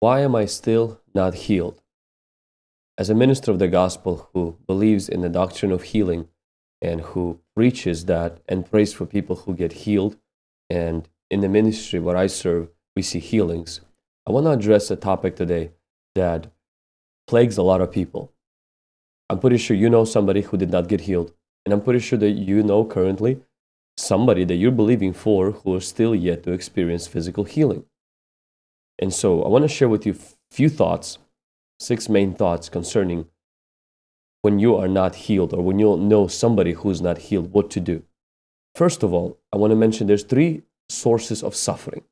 Why am I still not healed? As a minister of the gospel who believes in the doctrine of healing and who preaches that and prays for people who get healed, and in the ministry where I serve, we see healings, I want to address a topic today that plagues a lot of people. I'm pretty sure you know somebody who did not get healed. And I'm pretty sure that you know currently somebody that you're believing for who is still yet to experience physical healing. And so I want to share with you a few thoughts, six main thoughts concerning when you are not healed or when you know somebody who's not healed, what to do. First of all, I want to mention there's three sources of suffering.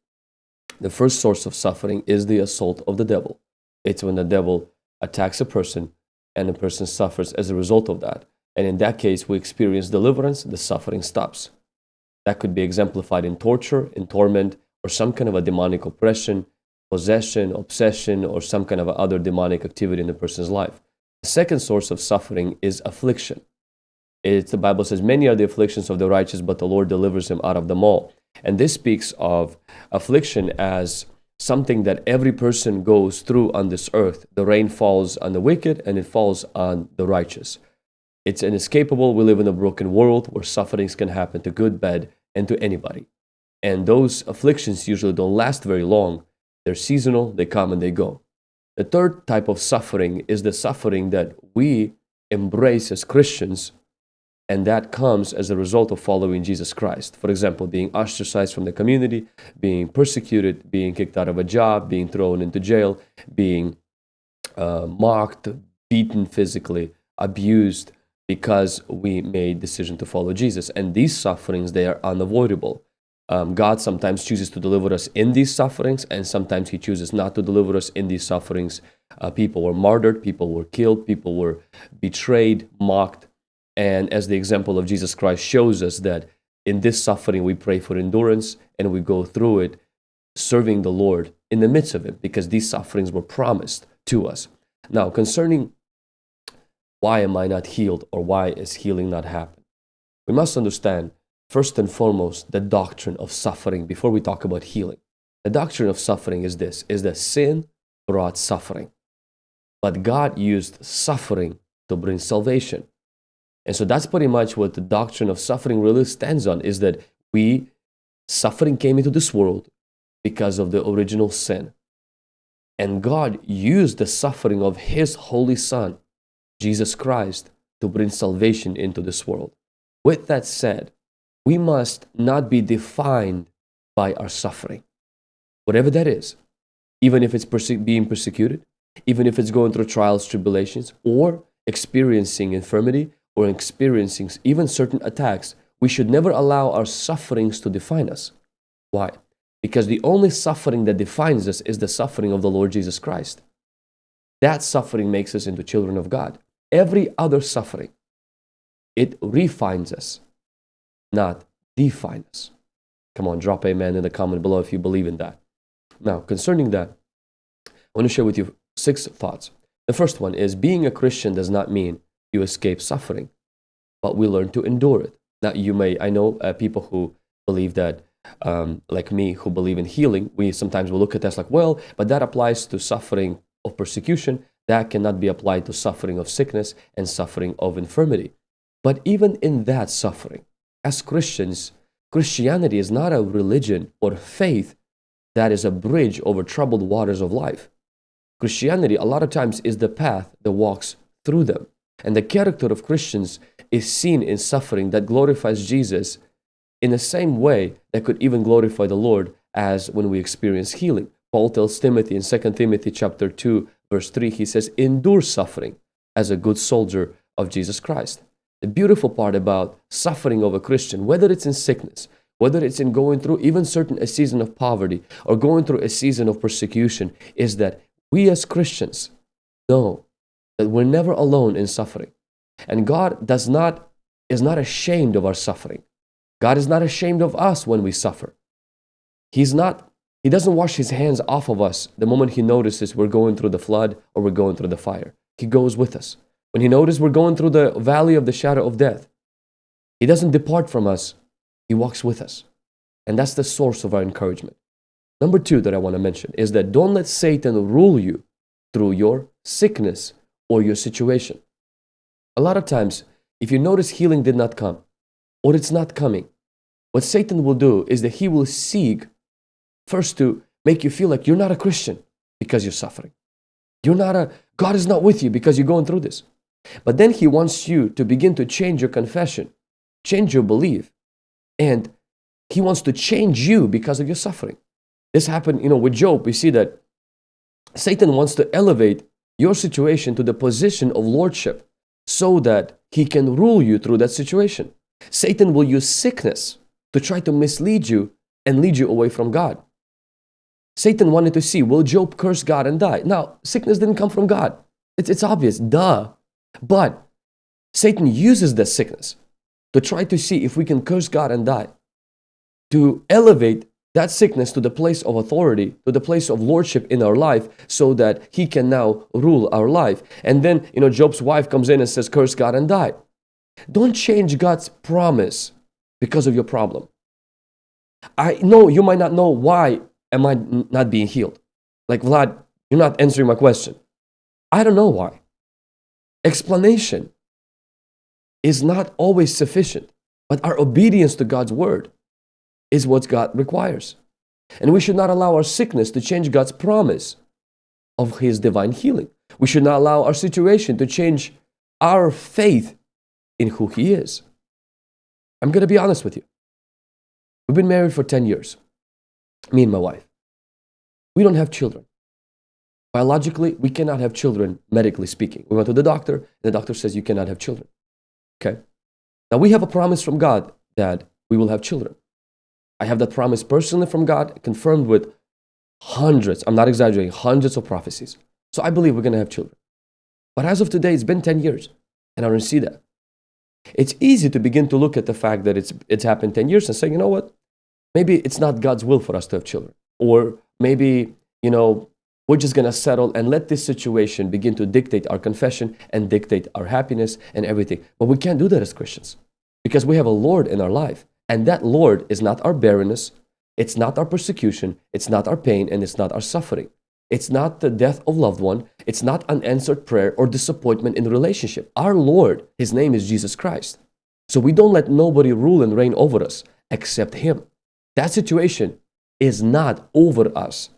The first source of suffering is the assault of the devil. It's when the devil attacks a person and the person suffers as a result of that. And in that case, we experience deliverance, the suffering stops. That could be exemplified in torture, in torment, or some kind of a demonic oppression, possession, obsession, or some kind of other demonic activity in the person's life. The second source of suffering is affliction. It's, the Bible says, Many are the afflictions of the righteous, but the Lord delivers him out of them all. And this speaks of affliction as something that every person goes through on this earth. The rain falls on the wicked and it falls on the righteous. It's inescapable. We live in a broken world where sufferings can happen to good, bad, and to anybody. And those afflictions usually don't last very long. They're seasonal, they come and they go. The third type of suffering is the suffering that we embrace as Christians and that comes as a result of following Jesus Christ. For example, being ostracized from the community, being persecuted, being kicked out of a job, being thrown into jail, being uh, mocked, beaten physically, abused because we made decision to follow Jesus. And these sufferings, they are unavoidable. Um, God sometimes chooses to deliver us in these sufferings, and sometimes He chooses not to deliver us in these sufferings. Uh, people were martyred, people were killed, people were betrayed, mocked, and as the example of Jesus Christ shows us that in this suffering we pray for endurance and we go through it serving the Lord in the midst of it because these sufferings were promised to us. Now, concerning why am I not healed or why is healing not happening? We must understand first and foremost the doctrine of suffering before we talk about healing. The doctrine of suffering is this is that sin brought suffering. But God used suffering to bring salvation. And so that's pretty much what the doctrine of suffering really stands on is that we, suffering came into this world because of the original sin. And God used the suffering of His Holy Son, Jesus Christ, to bring salvation into this world. With that said, we must not be defined by our suffering, whatever that is, even if it's perse being persecuted, even if it's going through trials, tribulations, or experiencing infirmity, or experiencing even certain attacks, we should never allow our sufferings to define us. Why? Because the only suffering that defines us is the suffering of the Lord Jesus Christ. That suffering makes us into children of God. Every other suffering, it refines us, not define us. Come on, drop amen in the comment below if you believe in that. Now, concerning that, I want to share with you six thoughts. The first one is being a Christian does not mean you escape suffering, but we learn to endure it. Now, you may, I know uh, people who believe that, um, like me, who believe in healing, we sometimes will look at this like, well, but that applies to suffering of persecution. That cannot be applied to suffering of sickness and suffering of infirmity. But even in that suffering, as Christians, Christianity is not a religion or faith that is a bridge over troubled waters of life. Christianity, a lot of times, is the path that walks through them. And the character of Christians is seen in suffering that glorifies Jesus in the same way that could even glorify the Lord as when we experience healing. Paul tells Timothy in 2 Timothy chapter 2 verse 3 he says endure suffering as a good soldier of Jesus Christ. The beautiful part about suffering of a Christian whether it's in sickness whether it's in going through even certain a season of poverty or going through a season of persecution is that we as Christians know that we're never alone in suffering. And God does not, is not ashamed of our suffering. God is not ashamed of us when we suffer. He's not, He doesn't wash His hands off of us the moment He notices we're going through the flood or we're going through the fire. He goes with us. When He notices we're going through the valley of the shadow of death, He doesn't depart from us, He walks with us. And that's the source of our encouragement. Number two that I want to mention is that don't let Satan rule you through your sickness or your situation. A lot of times, if you notice healing did not come or it's not coming, what Satan will do is that he will seek first to make you feel like you're not a Christian because you're suffering. You're not a, God is not with you because you're going through this. But then he wants you to begin to change your confession, change your belief, and he wants to change you because of your suffering. This happened, you know, with Job. We see that Satan wants to elevate your situation to the position of lordship so that he can rule you through that situation. Satan will use sickness to try to mislead you and lead you away from God. Satan wanted to see, will Job curse God and die? Now, sickness didn't come from God. It's, it's obvious, duh. But Satan uses the sickness to try to see if we can curse God and die, to elevate that sickness to the place of authority, to the place of lordship in our life, so that he can now rule our life. And then, you know, Job's wife comes in and says, Curse God and die. Don't change God's promise because of your problem. I know you might not know why am I not being healed. Like, Vlad, you're not answering my question. I don't know why. Explanation is not always sufficient, but our obedience to God's word is what God requires. And we should not allow our sickness to change God's promise of His divine healing. We should not allow our situation to change our faith in who He is. I'm going to be honest with you. We've been married for 10 years, me and my wife. We don't have children. Biologically, we cannot have children, medically speaking. We went to the doctor, and the doctor says you cannot have children. Okay? Now, we have a promise from God that we will have children. I have that promise personally from God, confirmed with hundreds, I'm not exaggerating, hundreds of prophecies. So I believe we're going to have children. But as of today, it's been 10 years, and I don't see that. It's easy to begin to look at the fact that it's, it's happened 10 years and say, you know what? Maybe it's not God's will for us to have children. Or maybe, you know, we're just going to settle and let this situation begin to dictate our confession and dictate our happiness and everything. But we can't do that as Christians because we have a Lord in our life. And that Lord is not our barrenness, it's not our persecution, it's not our pain, and it's not our suffering. It's not the death of loved one. It's not unanswered prayer or disappointment in the relationship. Our Lord, His name is Jesus Christ. So we don't let nobody rule and reign over us except Him. That situation is not over us.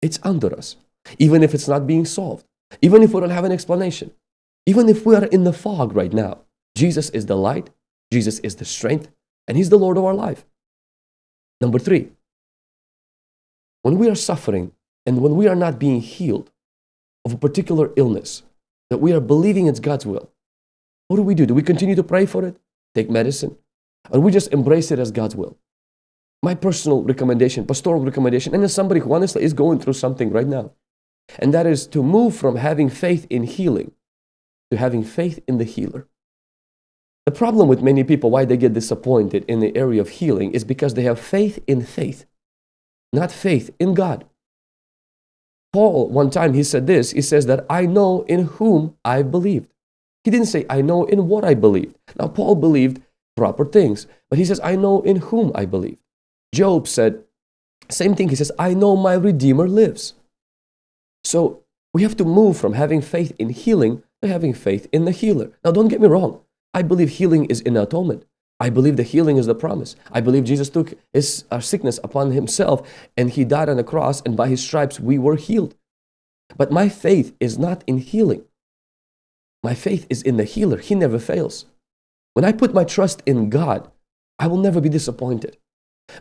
It's under us. Even if it's not being solved. Even if we don't have an explanation. Even if we are in the fog right now. Jesus is the light. Jesus is the strength. And He's the Lord of our life. Number three, when we are suffering, and when we are not being healed of a particular illness, that we are believing it's God's will, what do we do? Do we continue to pray for it, take medicine, or we just embrace it as God's will? My personal recommendation, pastoral recommendation, and as somebody who honestly is going through something right now, and that is to move from having faith in healing to having faith in the healer. The problem with many people, why they get disappointed in the area of healing, is because they have faith in faith, not faith in God. Paul, one time, he said this He says that I know in whom I believed. He didn't say, I know in what I believed. Now, Paul believed proper things, but he says, I know in whom I believe. Job said, same thing. He says, I know my Redeemer lives. So we have to move from having faith in healing to having faith in the healer. Now, don't get me wrong. I believe healing is in atonement. I believe the healing is the promise. I believe Jesus took his, our sickness upon himself and he died on the cross, and by his stripes we were healed. But my faith is not in healing. My faith is in the healer. He never fails. When I put my trust in God, I will never be disappointed.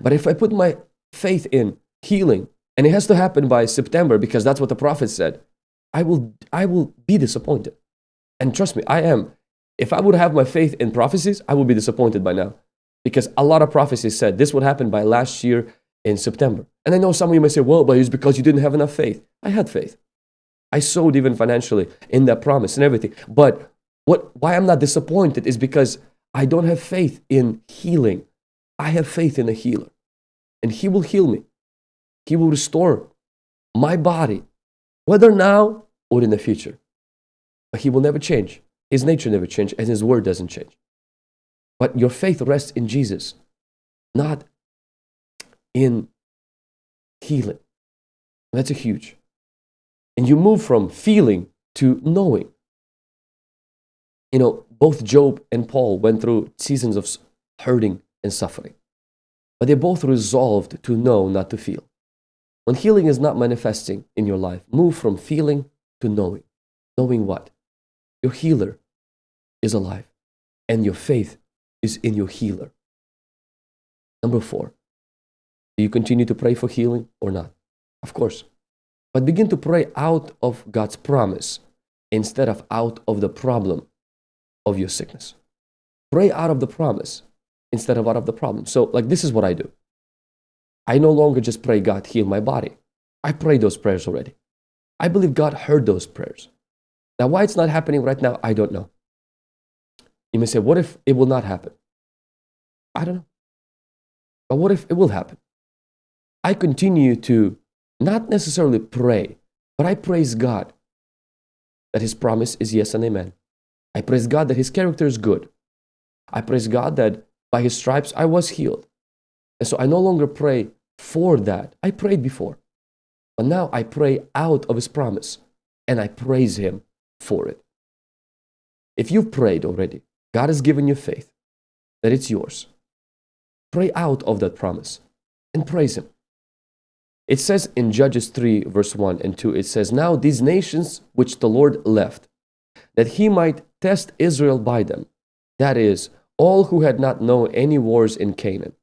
But if I put my faith in healing, and it has to happen by September because that's what the prophet said, I will, I will be disappointed. And trust me, I am. If I would have my faith in prophecies, I would be disappointed by now. Because a lot of prophecies said this would happen by last year in September. And I know some of you may say, well, but it's because you didn't have enough faith. I had faith. I sowed even financially in that promise and everything. But what, why I'm not disappointed is because I don't have faith in healing. I have faith in a healer. And he will heal me. He will restore my body, whether now or in the future. But he will never change. His nature never changed, and his word doesn't change. But your faith rests in Jesus, not in healing. That's a huge. And you move from feeling to knowing. You know, both Job and Paul went through seasons of hurting and suffering, but they both resolved to know, not to feel. When healing is not manifesting in your life, move from feeling to knowing. Knowing what? Your healer is alive, and your faith is in your healer. Number four, do you continue to pray for healing or not? Of course. But begin to pray out of God's promise instead of out of the problem of your sickness. Pray out of the promise instead of out of the problem. So, like, this is what I do. I no longer just pray, God, heal my body. I pray those prayers already. I believe God heard those prayers. Now, why it's not happening right now, I don't know. You may say, what if it will not happen? I don't know. But what if it will happen? I continue to not necessarily pray, but I praise God that His promise is yes and amen. I praise God that His character is good. I praise God that by His stripes I was healed. And so I no longer pray for that. I prayed before. But now I pray out of His promise and I praise Him for it. If you've prayed already, God has given you faith that it's yours. Pray out of that promise and praise Him. It says in Judges 3, verse 1 and 2, it says, Now these nations which the Lord left, that he might test Israel by them, that is, all who had not known any wars in Canaan.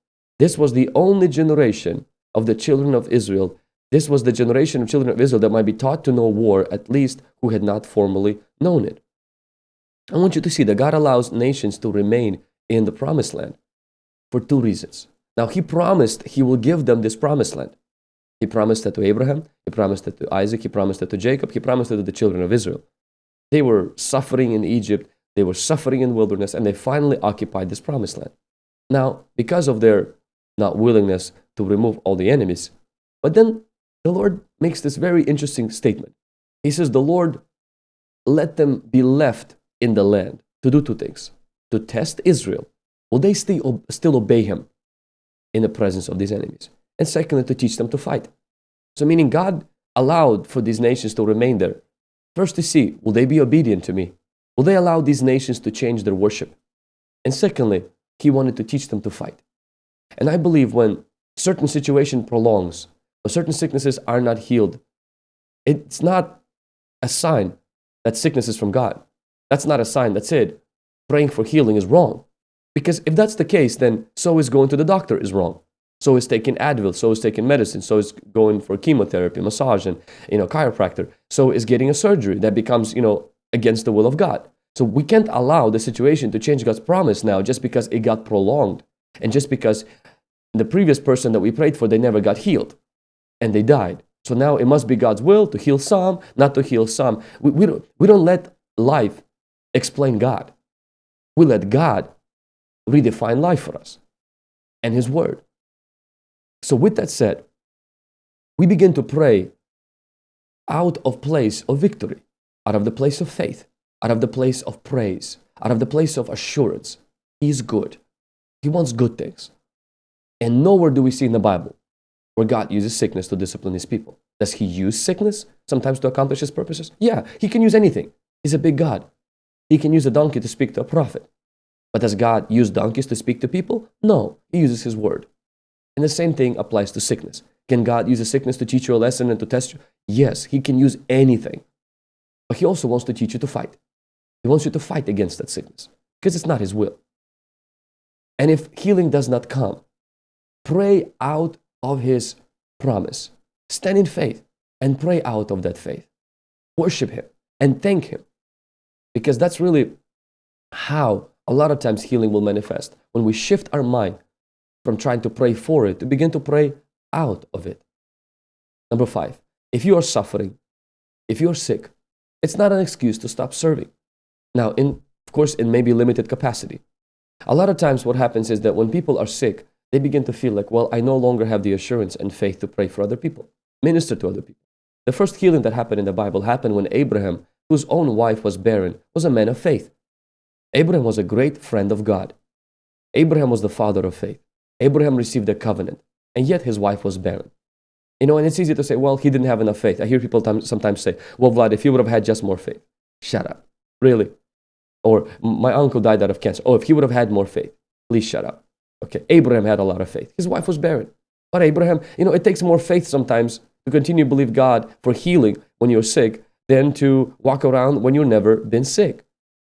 This was the only generation of the children of Israel. This was the generation of children of Israel that might be taught to know war, at least who had not formally known it. I want you to see that God allows nations to remain in the promised land for two reasons. Now, He promised He will give them this promised land. He promised that to Abraham, he promised it to Isaac, he promised it to Jacob, he promised it to the children of Israel. They were suffering in Egypt, they were suffering in wilderness, and they finally occupied this promised land. Now, because of their not willingness to remove all the enemies, but then the Lord makes this very interesting statement. He says, The Lord let them be left in the land to do two things to test Israel. Will they still, still obey him in the presence of these enemies? and secondly, to teach them to fight. So, meaning God allowed for these nations to remain there. First, to see, will they be obedient to me? Will they allow these nations to change their worship? And secondly, He wanted to teach them to fight. And I believe when certain situation prolongs, certain sicknesses are not healed, it's not a sign that sickness is from God. That's not a sign. That's it. Praying for healing is wrong. Because if that's the case, then so is going to the doctor is wrong. So is taking Advil, so is taking medicine, so is going for chemotherapy, massage, and you know, chiropractor. So is getting a surgery that becomes, you know, against the will of God. So we can't allow the situation to change God's promise now just because it got prolonged. And just because the previous person that we prayed for, they never got healed and they died. So now it must be God's will to heal some, not to heal some. We, we, don't, we don't let life explain God. We let God redefine life for us and His Word. So, with that said, we begin to pray out of place of victory, out of the place of faith, out of the place of praise, out of the place of assurance. He is good. He wants good things. And nowhere do we see in the Bible where God uses sickness to discipline his people. Does he use sickness sometimes to accomplish his purposes? Yeah, he can use anything. He's a big God. He can use a donkey to speak to a prophet. But does God use donkeys to speak to people? No, he uses his word. And the same thing applies to sickness. Can God use a sickness to teach you a lesson and to test you? Yes, He can use anything. But He also wants to teach you to fight. He wants you to fight against that sickness because it's not His will. And if healing does not come, pray out of His promise. Stand in faith and pray out of that faith. Worship Him and thank Him because that's really how a lot of times healing will manifest. When we shift our mind from trying to pray for it to begin to pray out of it. Number five, if you are suffering, if you're sick, it's not an excuse to stop serving. Now, in, of course, in maybe limited capacity. A lot of times, what happens is that when people are sick, they begin to feel like, well, I no longer have the assurance and faith to pray for other people, minister to other people. The first healing that happened in the Bible happened when Abraham, whose own wife was barren, was a man of faith. Abraham was a great friend of God. Abraham was the father of faith. Abraham received a covenant, and yet his wife was barren. You know, and it's easy to say, well, he didn't have enough faith. I hear people sometimes say, well, Vlad, if he would have had just more faith. Shut up. Really? Or my uncle died out of cancer. Oh, if he would have had more faith. Please shut up. Okay, Abraham had a lot of faith. His wife was barren. But Abraham, you know, it takes more faith sometimes to continue to believe God for healing when you're sick than to walk around when you've never been sick.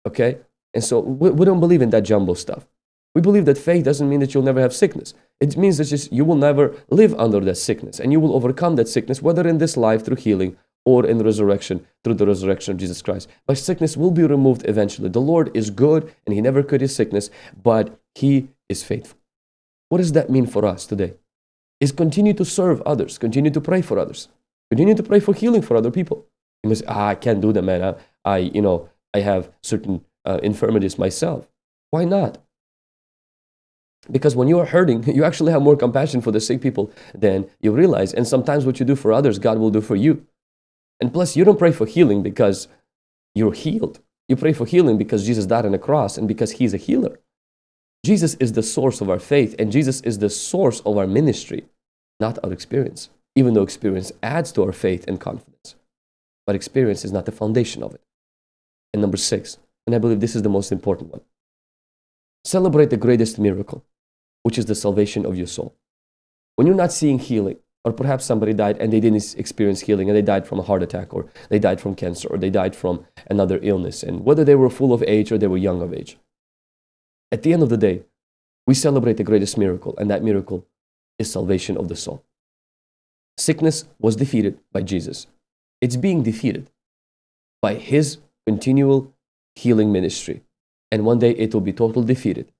Okay? And so we, we don't believe in that jumbo stuff. We believe that faith doesn't mean that you'll never have sickness. It means that just you will never live under that sickness and you will overcome that sickness, whether in this life through healing or in resurrection through the resurrection of Jesus Christ. But sickness will be removed eventually. The Lord is good and He never could his sickness, but He is faithful. What does that mean for us today? Is continue to serve others, continue to pray for others, continue to pray for healing for other people. You must, ah, I can't do that, man. I, I you know, I have certain uh, infirmities myself. Why not? Because when you are hurting, you actually have more compassion for the sick people than you realize. And sometimes what you do for others, God will do for you. And plus, you don't pray for healing because you're healed. You pray for healing because Jesus died on the cross and because He's a healer. Jesus is the source of our faith, and Jesus is the source of our ministry, not our experience, even though experience adds to our faith and confidence. But experience is not the foundation of it. And number six, and I believe this is the most important one celebrate the greatest miracle, which is the salvation of your soul. When you're not seeing healing, or perhaps somebody died and they didn't experience healing and they died from a heart attack or they died from cancer or they died from another illness and whether they were full of age or they were young of age at the end of the day we celebrate the greatest miracle and that miracle is salvation of the soul sickness was defeated by jesus it's being defeated by his continual healing ministry and one day it will be totally defeated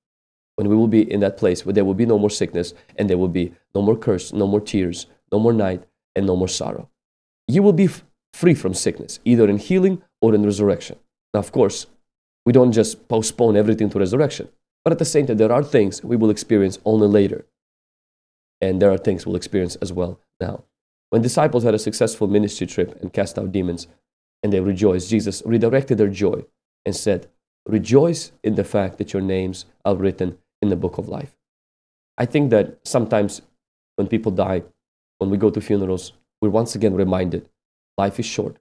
when we will be in that place where there will be no more sickness and there will be no more curse, no more tears, no more night, and no more sorrow. You will be free from sickness, either in healing or in resurrection. Now, of course, we don't just postpone everything to resurrection, but at the same time, there are things we will experience only later. And there are things we'll experience as well now. When disciples had a successful ministry trip and cast out demons, and they rejoiced, Jesus redirected their joy and said, Rejoice in the fact that your names are written in the book of life. I think that sometimes when people die, when we go to funerals, we're once again reminded life is short.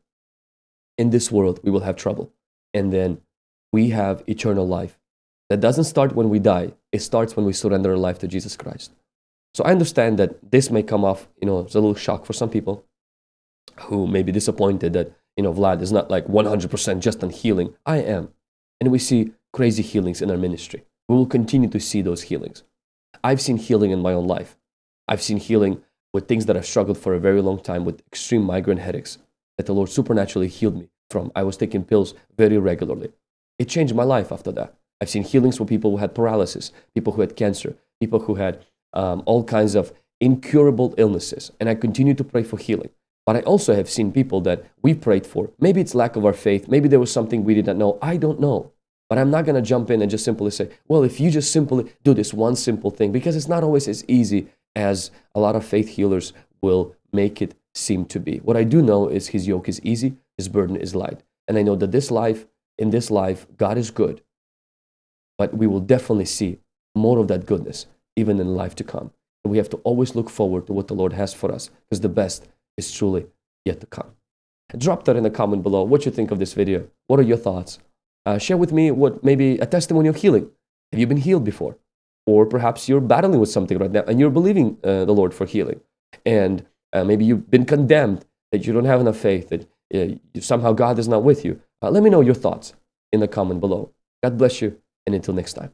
In this world, we will have trouble. And then we have eternal life. That doesn't start when we die, it starts when we surrender our life to Jesus Christ. So I understand that this may come off, you know, as a little shock for some people who may be disappointed that, you know, Vlad is not like 100% just on healing. I am. And we see crazy healings in our ministry. We will continue to see those healings. I've seen healing in my own life. I've seen healing with things that I've struggled for a very long time with extreme migraine headaches that the Lord supernaturally healed me from. I was taking pills very regularly. It changed my life after that. I've seen healings for people who had paralysis, people who had cancer, people who had um, all kinds of incurable illnesses. And I continue to pray for healing. But I also have seen people that we prayed for. Maybe it's lack of our faith. Maybe there was something we did not know. I don't know. But I'm not going to jump in and just simply say, well, if you just simply do this one simple thing, because it's not always as easy as a lot of faith healers will make it seem to be. What I do know is his yoke is easy, his burden is light. And I know that this life, in this life, God is good. But we will definitely see more of that goodness even in life to come. And we have to always look forward to what the Lord has for us because the best is truly yet to come. Drop that in the comment below what you think of this video. What are your thoughts? Uh, share with me what maybe a testimony of healing. Have you been healed before? Or perhaps you're battling with something right now and you're believing uh, the Lord for healing. And uh, maybe you've been condemned that you don't have enough faith, that uh, somehow God is not with you. Uh, let me know your thoughts in the comment below. God bless you, and until next time.